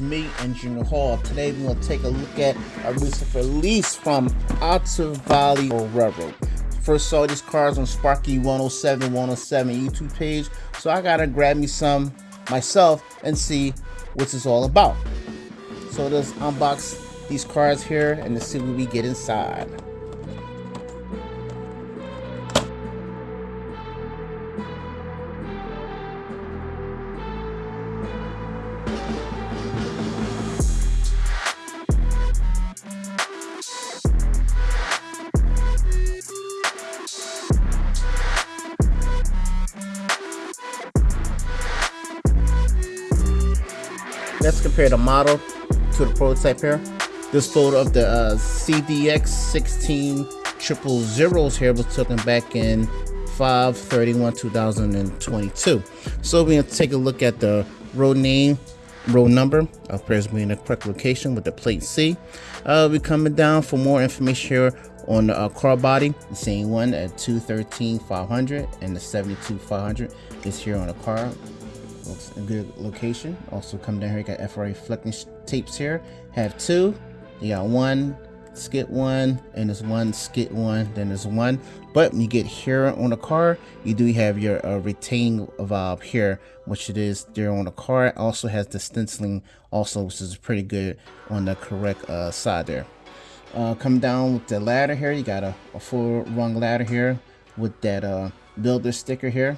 Auto Hall. Today we're going to take a look at a recent release from Otter Valley Railroad. First saw these cars on Sparky 107 107 YouTube page, so I gotta grab me some myself and see what it's all about. So let's unbox these cars here and to see what we get inside. Let's compare the model to the prototype here. This photo of the uh, CDX 16 triple zeros here was taken back in 531 2022 so we're going to take a look at the road name road number. Appears to be in the correct location with the plate c. Uh we're coming down for more information here on the uh, car body. The same one at 213 500 and the 72 500 is here on the car looks a good location. Also come down here you got FRA reflecting tapes here. Have two. You got one skit one and there's one skit one then there's one. But when you get here on the car you do have your uh, retaining valve here which it is there on the car. It also has the stenciling also which is pretty good on the correct uh, side there. Uh, come down with the ladder here. You got a, a full rung ladder here with that uh, builder sticker here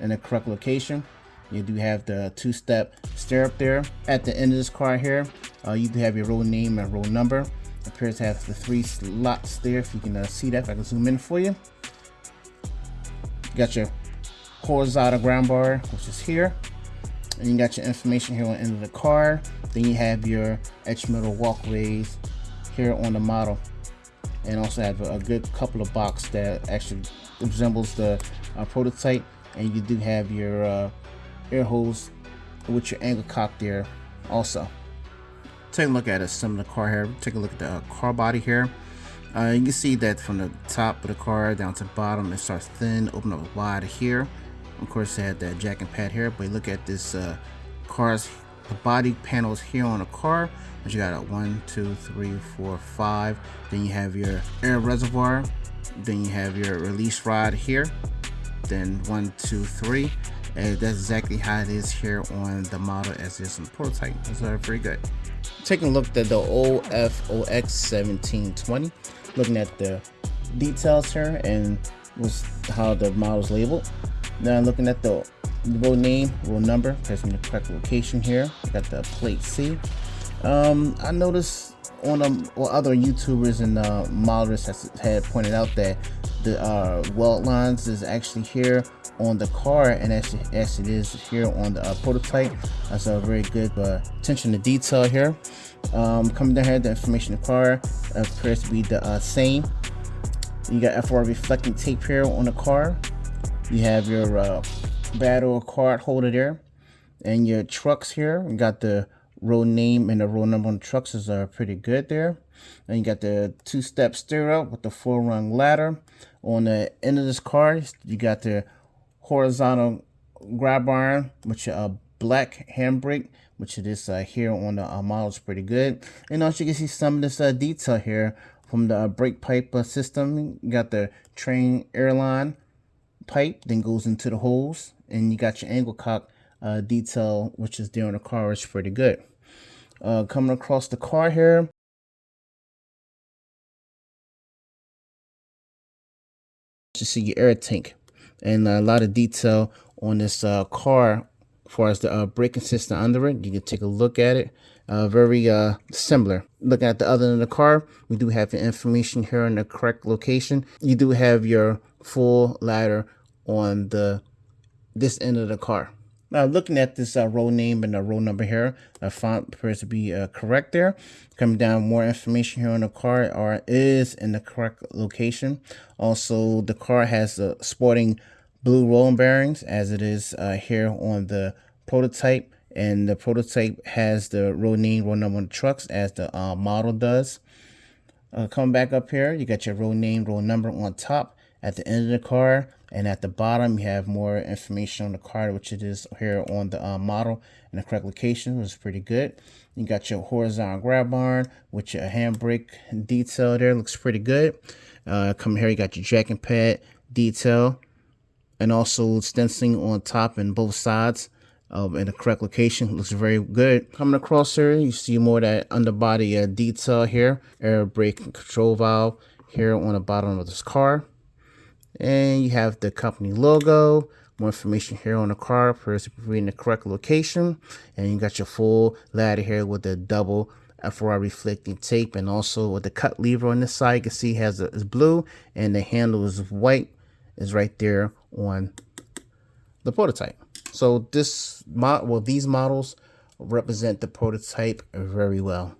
in the correct location. You do have the two-step stirrup there. At the end of this car here, uh, you do have your roll name and roll number. It appears to have the three slots there. If you can uh, see that, if I can zoom in for you. You got your horizontal ground bar, which is here. And you got your information here on the end of the car. Then you have your edge metal walkways here on the model. And also have a, a good couple of box that actually resembles the uh, prototype and you do have your uh, air holes with your angle cock there also. Take a look at a similar car here. Take a look at the uh, car body here. Uh, you can see that from the top of the car down to the bottom it starts thin open up wide here. Of course it had that jacking pad here but look at this uh, car's the body panels here on the car. But you got a one two three four five. Then you have your air reservoir. Then you have your release rod here then one two three. And that's exactly how it is here on the model as this in prototype. So very good. Taking a look at the OFOX 1720 looking at the details here and was how the model is labeled. Now looking at the road name road number pressing the correct location here. Got the plate C. Um I noticed on um, or other YouTubers and uh, modelers has had pointed out that the uh, weld lines is actually here on the car and actually as it is here on the uh, prototype. That's a very good uh, attention to detail here. Um, coming down here the information in the car appears to be the uh, same. You got FR reflecting tape here on the car. You have your uh, battle card holder there and your trucks here. You got the row name and the row number on trucks is uh, pretty good there. And you got the two-step stirrup with the four-rung ladder. On the end of this car, you got the horizontal grab iron, which a black handbrake, which it is uh, here on the uh, model is pretty good. And also you can see some of this uh, detail here from the uh, brake pipe uh, system. You got the train airline pipe, then goes into the holes, and you got your angle cock uh, detail, which is there on the car, is pretty good. Uh, coming across the car here. You see your air tank and a lot of detail on this uh, car as far as the uh, braking system under it. You can take a look at it. Uh, very uh, similar. Looking at the other end of the car, we do have the information here in the correct location. You do have your full ladder on the this end of the car. Now looking at this uh, row name and the row number here, the font appears to be uh, correct there. Coming down, more information here on the car are is in the correct location. Also, the car has the sporting blue rolling bearings as it is uh, here on the prototype. And the prototype has the row name, row number on the trucks as the uh, model does. Uh, coming back up here, you got your row name, row number on top. At the end of the car, And at the bottom, you have more information on the car, which it is here on the uh, model and the correct location, which is pretty good. You got your horizontal grab arm with your handbrake detail there, looks pretty good. Uh, come here, you got your jacking pad detail and also stenciling on top and both sides um, in the correct location. Looks very good. Coming across here, you see more of that underbody uh, detail here. Air brake control valve here on the bottom of this car. And you have the company logo. More information here on the car for reading the correct location. And you got your full ladder here with the double FR reflecting tape and also with the cut lever on this side. You can see has a, is blue and the handle is white is right there on the prototype. So this mod, well, these models represent the prototype very well.